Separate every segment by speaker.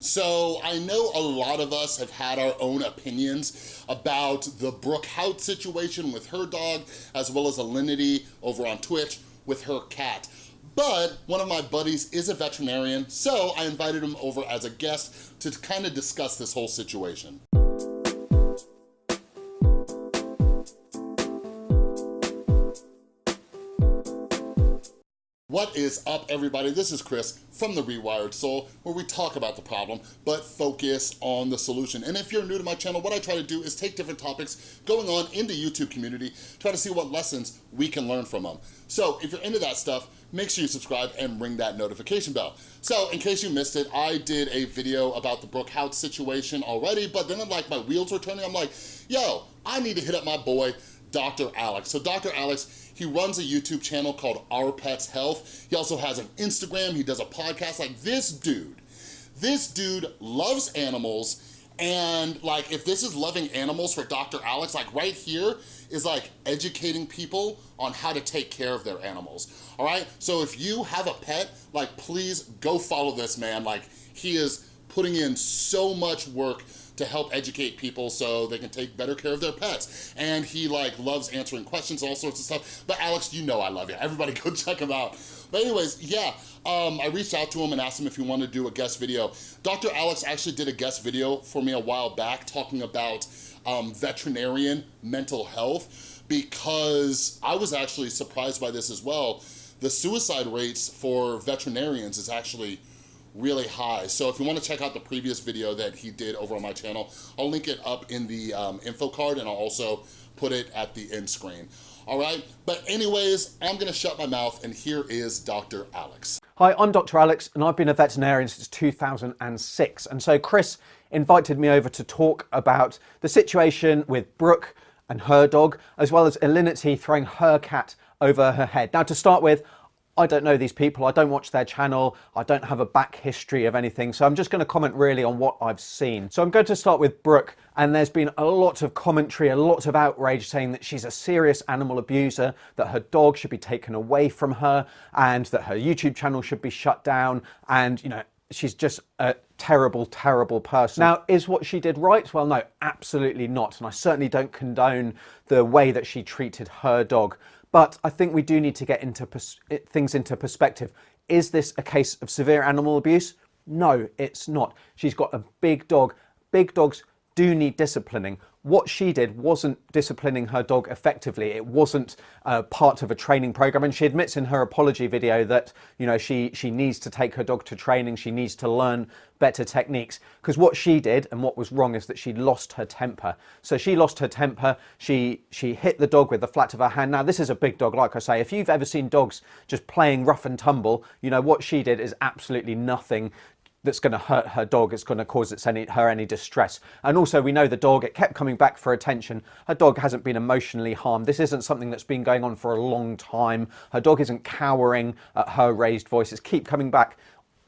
Speaker 1: So I know a lot of us have had our own opinions about the Brooke Houts situation with her dog, as well as Alinity over on Twitch with her cat. But one of my buddies is a veterinarian, so I invited him over as a guest to kind of discuss this whole situation. What is up everybody? This is Chris from The Rewired Soul where we talk about the problem but focus on the solution. And if you're new to my channel, what I try to do is take different topics going on in the YouTube community, try to see what lessons we can learn from them. So if you're into that stuff, make sure you subscribe and ring that notification bell. So in case you missed it, I did a video about the Brooke Houts situation already, but then like my wheels were turning, I'm like, yo, I need to hit up my boy, Dr. Alex. So Dr. Alex, he runs a YouTube channel called Our Pets Health. He also has an Instagram, he does a podcast. Like this dude, this dude loves animals and like if this is loving animals for Dr. Alex, like right here is like educating people on how to take care of their animals, all right? So if you have a pet, like please go follow this man. Like he is putting in so much work to help educate people so they can take better care of their pets. And he like loves answering questions, all sorts of stuff. But Alex, you know I love you. Everybody go check him out. But anyways, yeah, um, I reached out to him and asked him if he wanted to do a guest video. Dr. Alex actually did a guest video for me a while back talking about um, veterinarian mental health because I was actually surprised by this as well. The suicide rates for veterinarians is actually really high. So if you wanna check out the previous video that he did over on my channel, I'll link it up in the um, info card and I'll also put it at the end screen. All right, but anyways, I'm gonna shut my mouth and here is Dr. Alex.
Speaker 2: Hi, I'm Dr. Alex and I've been a veterinarian since 2006. And so Chris invited me over to talk about the situation with Brooke and her dog, as well as Alinity throwing her cat over her head. Now to start with, I don't know these people, I don't watch their channel, I don't have a back history of anything, so I'm just going to comment really on what I've seen. So I'm going to start with Brooke, and there's been a lot of commentary, a lot of outrage saying that she's a serious animal abuser, that her dog should be taken away from her, and that her YouTube channel should be shut down, and you know, she's just a terrible, terrible person. Now, is what she did right? Well, no, absolutely not. And I certainly don't condone the way that she treated her dog. But I think we do need to get into things into perspective. Is this a case of severe animal abuse? No, it's not. She's got a big dog. Big dogs do need disciplining what she did wasn't disciplining her dog effectively. It wasn't uh, part of a training program. And she admits in her apology video that, you know, she, she needs to take her dog to training. She needs to learn better techniques. Because what she did and what was wrong is that she lost her temper. So she lost her temper. She, she hit the dog with the flat of her hand. Now, this is a big dog, like I say. If you've ever seen dogs just playing rough and tumble, you know, what she did is absolutely nothing that's going to hurt her dog, it's going to cause its any, her any distress. And also we know the dog, it kept coming back for attention. Her dog hasn't been emotionally harmed. This isn't something that's been going on for a long time. Her dog isn't cowering at her raised voices, keep coming back.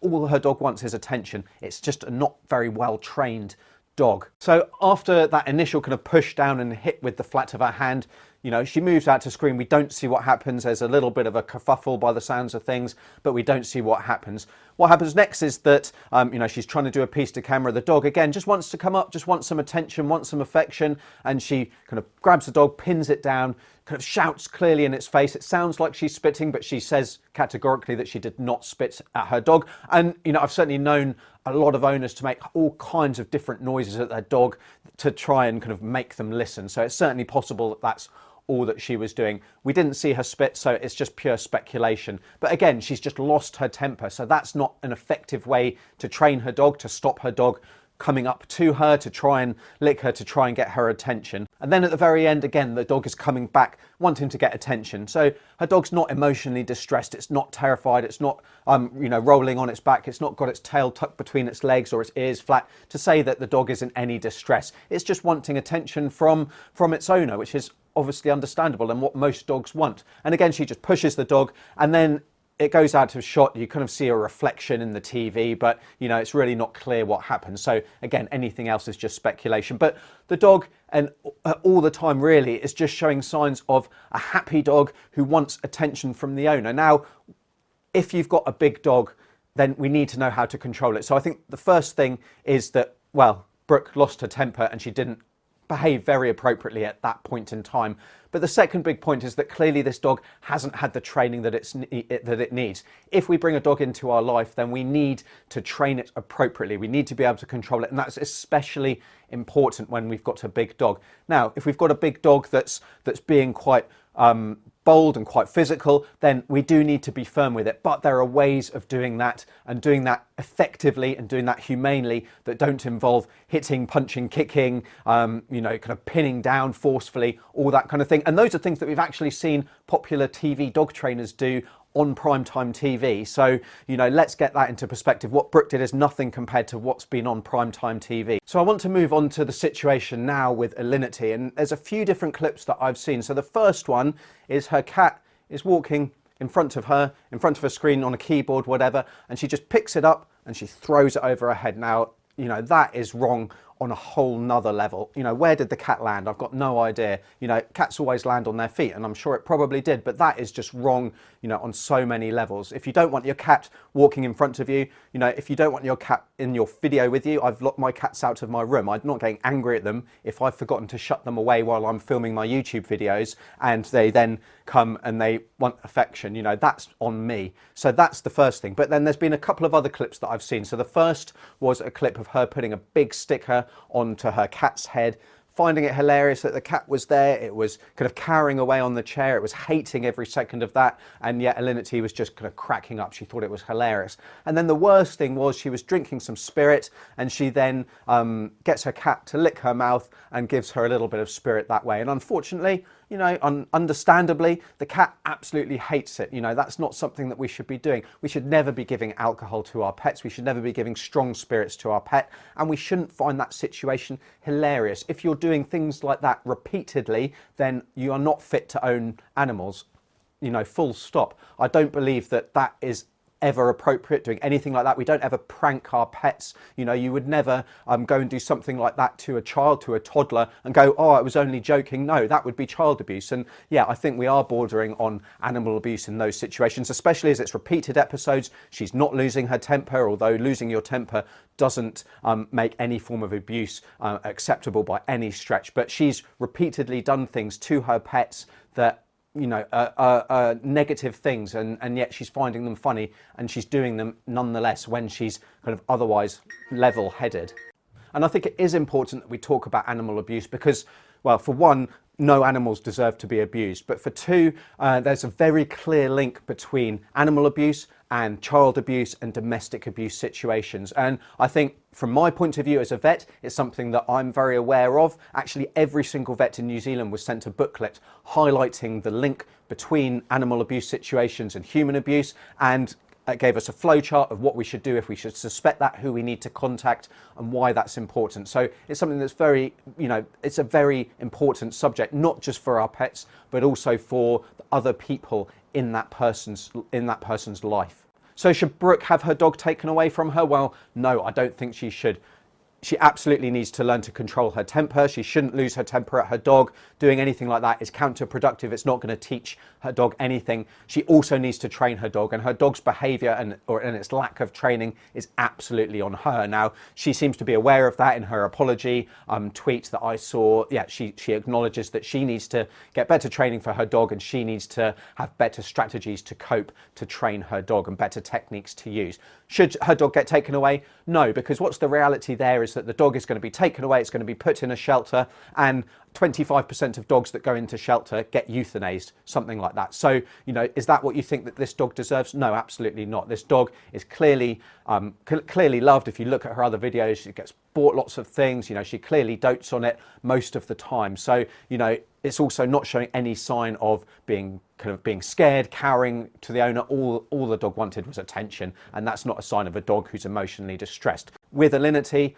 Speaker 2: All her dog wants is attention. It's just a not very well trained dog. So after that initial kind of push down and hit with the flat of her hand, you know, she moves out to screen. We don't see what happens. There's a little bit of a kerfuffle by the sounds of things, but we don't see what happens. What happens next is that, um, you know, she's trying to do a piece to camera. The dog, again, just wants to come up, just wants some attention, wants some affection. And she kind of grabs the dog, pins it down, kind of shouts clearly in its face. It sounds like she's spitting, but she says categorically that she did not spit at her dog. And, you know, I've certainly known a lot of owners to make all kinds of different noises at their dog to try and kind of make them listen. So it's certainly possible that that's all that she was doing. We didn't see her spit, so it's just pure speculation. But again, she's just lost her temper, so that's not an effective way to train her dog, to stop her dog coming up to her to try and lick her to try and get her attention. And then at the very end, again, the dog is coming back wanting to get attention. So her dog's not emotionally distressed. It's not terrified. It's not, um, you know, rolling on its back. It's not got its tail tucked between its legs or its ears flat to say that the dog is in any distress. It's just wanting attention from, from its owner, which is obviously understandable and what most dogs want. And again, she just pushes the dog and then it goes out of shot, you kind of see a reflection in the TV, but you know, it's really not clear what happens. So again, anything else is just speculation. But the dog, and uh, all the time really, is just showing signs of a happy dog who wants attention from the owner. Now, if you've got a big dog then we need to know how to control it. So I think the first thing is that, well, Brooke lost her temper and she didn't behave very appropriately at that point in time. But the second big point is that clearly this dog hasn't had the training that, it's, that it needs. If we bring a dog into our life, then we need to train it appropriately. We need to be able to control it. And that's especially important when we've got a big dog. Now, if we've got a big dog that's, that's being quite um, bold and quite physical, then we do need to be firm with it. But there are ways of doing that and doing that effectively and doing that humanely that don't involve hitting, punching, kicking, um, you know, kind of pinning down forcefully, all that kind of thing. And those are things that we've actually seen popular TV dog trainers do on primetime TV. So, you know, let's get that into perspective. What Brooke did is nothing compared to what's been on primetime TV. So I want to move on to the situation now with Alinity. And there's a few different clips that I've seen. So the first one is her cat is walking in front of her, in front of a screen on a keyboard, whatever, and she just picks it up and she throws it over her head. Now, you know, that is wrong on a whole nother level. You know, where did the cat land? I've got no idea. You know, cats always land on their feet, and I'm sure it probably did, but that is just wrong, you know, on so many levels. If you don't want your cat walking in front of you, you know, if you don't want your cat in your video with you, I've locked my cats out of my room. I'm not getting angry at them if I've forgotten to shut them away while I'm filming my YouTube videos and they then come and they want affection, you know, that's on me. So that's the first thing. But then there's been a couple of other clips that I've seen. So the first was a clip of her putting a big sticker onto her cat's head finding it hilarious that the cat was there. It was kind of cowering away on the chair. It was hating every second of that. And yet Alinity was just kind of cracking up. She thought it was hilarious. And then the worst thing was she was drinking some spirit and she then um, gets her cat to lick her mouth and gives her a little bit of spirit that way. And unfortunately, you know, un understandably, the cat absolutely hates it. You know, that's not something that we should be doing. We should never be giving alcohol to our pets. We should never be giving strong spirits to our pet. And we shouldn't find that situation hilarious. If you're doing things like that repeatedly, then you are not fit to own animals you know, full stop. I don't believe that that is ever appropriate doing anything like that. We don't ever prank our pets. You know, you would never um, go and do something like that to a child, to a toddler and go, oh, I was only joking. No, that would be child abuse. And yeah, I think we are bordering on animal abuse in those situations, especially as it's repeated episodes. She's not losing her temper, although losing your temper doesn't um, make any form of abuse uh, acceptable by any stretch. But she's repeatedly done things to her pets that you know, uh, uh, uh, negative things, and, and yet she's finding them funny, and she's doing them nonetheless when she's kind of otherwise level-headed. And I think it is important that we talk about animal abuse because, well, for one, no animals deserve to be abused. But for two, uh, there's a very clear link between animal abuse and child abuse and domestic abuse situations. And I think from my point of view as a vet, it's something that I'm very aware of. Actually, every single vet in New Zealand was sent a booklet highlighting the link between animal abuse situations and human abuse and it gave us a flowchart of what we should do if we should suspect that, who we need to contact and why that's important. So it's something that's very, you know, it's a very important subject, not just for our pets, but also for other people in that person's, in that person's life. So should Brooke have her dog taken away from her? Well, no, I don't think she should she absolutely needs to learn to control her temper. She shouldn't lose her temper at her dog. Doing anything like that is counterproductive. It's not going to teach her dog anything. She also needs to train her dog and her dog's behavior and, or, and its lack of training is absolutely on her. Now, she seems to be aware of that in her apology um, tweet that I saw. Yeah, she, she acknowledges that she needs to get better training for her dog and she needs to have better strategies to cope to train her dog and better techniques to use. Should her dog get taken away? No, because what's the reality there is that the dog is going to be taken away, it's going to be put in a shelter, and 25% of dogs that go into shelter get euthanized, something like that. So, you know, is that what you think that this dog deserves? No, absolutely not. This dog is clearly, um, clearly loved. If you look at her other videos, she gets bought lots of things. You know, she clearly dotes on it most of the time. So, you know, it's also not showing any sign of being kind of being scared, cowering to the owner. All, all the dog wanted was attention, and that's not a sign of a dog who's emotionally distressed. With Alinity,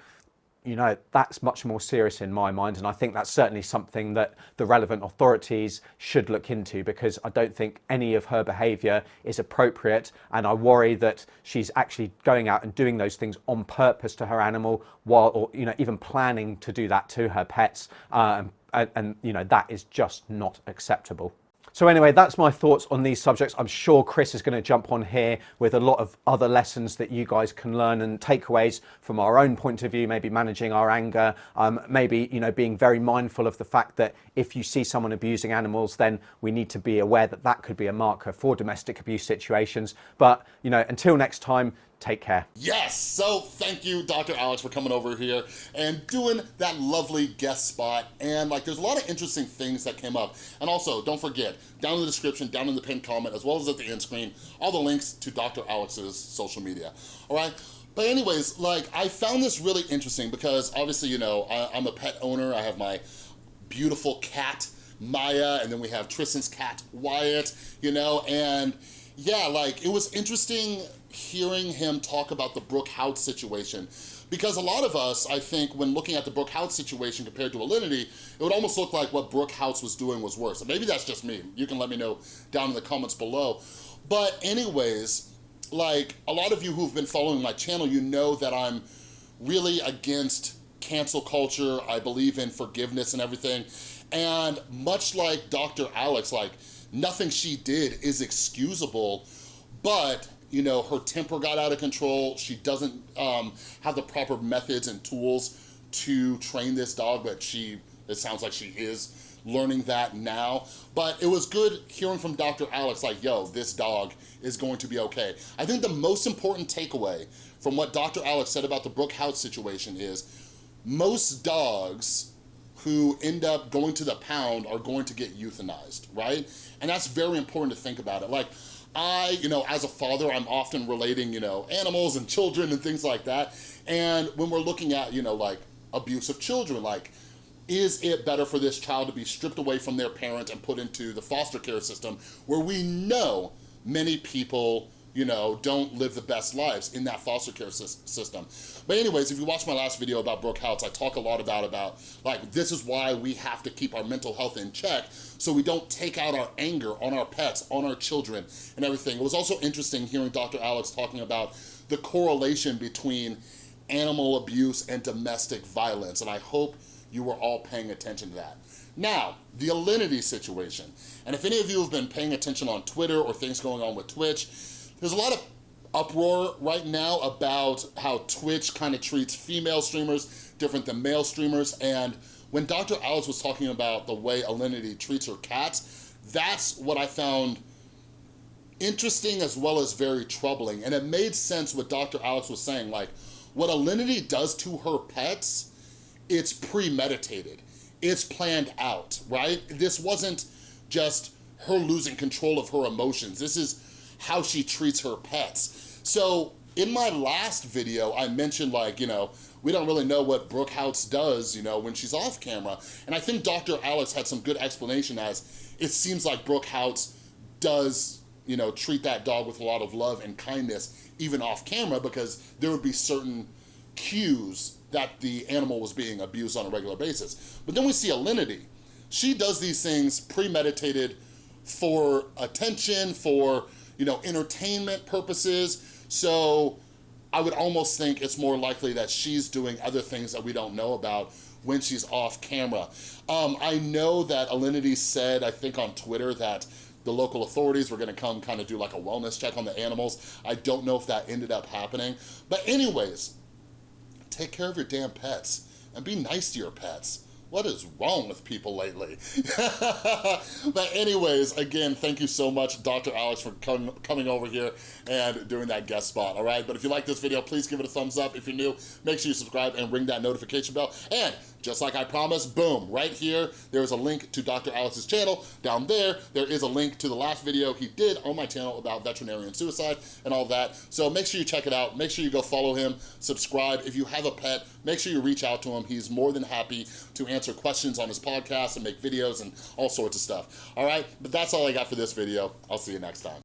Speaker 2: you know, that's much more serious in my mind. And I think that's certainly something that the relevant authorities should look into because I don't think any of her behaviour is appropriate. And I worry that she's actually going out and doing those things on purpose to her animal while, or, you know, even planning to do that to her pets. Um, and, and, you know, that is just not acceptable. So anyway, that's my thoughts on these subjects. I'm sure Chris is going to jump on here with a lot of other lessons that you guys can learn and takeaways from our own point of view, maybe managing our anger, um, maybe, you know, being very mindful of the fact that if you see someone abusing animals, then we need to be aware that that could be a marker for domestic abuse situations. But, you know, until next time, take care.
Speaker 1: Yes, so thank you, Dr. Alex, for coming over here and doing that lovely guest spot. And like, there's a lot of interesting things that came up. And also, don't forget, down in the description, down in the pinned comment, as well as at the end screen, all the links to Dr. Alex's social media, all right? But anyways, like, I found this really interesting because obviously, you know, I, I'm a pet owner. I have my beautiful cat, Maya, and then we have Tristan's cat, Wyatt, you know, and yeah, like, it was interesting hearing him talk about the Brooke Houts situation. Because a lot of us, I think, when looking at the Brooke Houts situation compared to Alinity, it would almost look like what Brooke Houts was doing was worse. And maybe that's just me. You can let me know down in the comments below. But anyways, like a lot of you who've been following my channel, you know that I'm really against cancel culture. I believe in forgiveness and everything. And much like Dr. Alex, like nothing she did is excusable, but you know, her temper got out of control. She doesn't um, have the proper methods and tools to train this dog, but she, it sounds like she is learning that now. But it was good hearing from Dr. Alex, like, yo, this dog is going to be okay. I think the most important takeaway from what Dr. Alex said about the Brooke Houts situation is most dogs who end up going to the pound are going to get euthanized, right? And that's very important to think about it. Like, I, you know, as a father, I'm often relating, you know, animals and children and things like that. And when we're looking at, you know, like abuse of children, like, is it better for this child to be stripped away from their parent and put into the foster care system where we know many people you know, don't live the best lives in that foster care system. But anyways, if you watch my last video about Brooke Houts, I talk a lot about, about like, this is why we have to keep our mental health in check so we don't take out our anger on our pets, on our children and everything. It was also interesting hearing Dr. Alex talking about the correlation between animal abuse and domestic violence. And I hope you were all paying attention to that. Now, the Alinity situation. And if any of you have been paying attention on Twitter or things going on with Twitch, there's a lot of uproar right now about how Twitch kind of treats female streamers different than male streamers. And when Dr. Alex was talking about the way Alinity treats her cats, that's what I found interesting as well as very troubling. And it made sense what Dr. Alex was saying. Like, what Alinity does to her pets, it's premeditated. It's planned out, right? This wasn't just her losing control of her emotions. This is how she treats her pets. So in my last video, I mentioned like, you know, we don't really know what Brooke Houts does, you know, when she's off camera. And I think Dr. Alex had some good explanation as it seems like Brooke Houts does, you know, treat that dog with a lot of love and kindness, even off camera, because there would be certain cues that the animal was being abused on a regular basis. But then we see Alinity. She does these things premeditated for attention, for you know, entertainment purposes. So I would almost think it's more likely that she's doing other things that we don't know about when she's off camera. Um, I know that Alinity said, I think on Twitter, that the local authorities were gonna come kind of do like a wellness check on the animals. I don't know if that ended up happening. But anyways, take care of your damn pets and be nice to your pets what is wrong with people lately? but anyways, again, thank you so much, Dr. Alex, for com coming over here and doing that guest spot, all right? But if you like this video, please give it a thumbs up. If you're new, make sure you subscribe and ring that notification bell. And just like I promised, boom, right here, there is a link to Dr. Alex's channel. Down there, there is a link to the last video he did on my channel about veterinarian suicide and all that. So make sure you check it out. Make sure you go follow him, subscribe. If you have a pet, make sure you reach out to him. He's more than happy to answer questions on his podcast and make videos and all sorts of stuff. All right, but that's all I got for this video. I'll see you next time.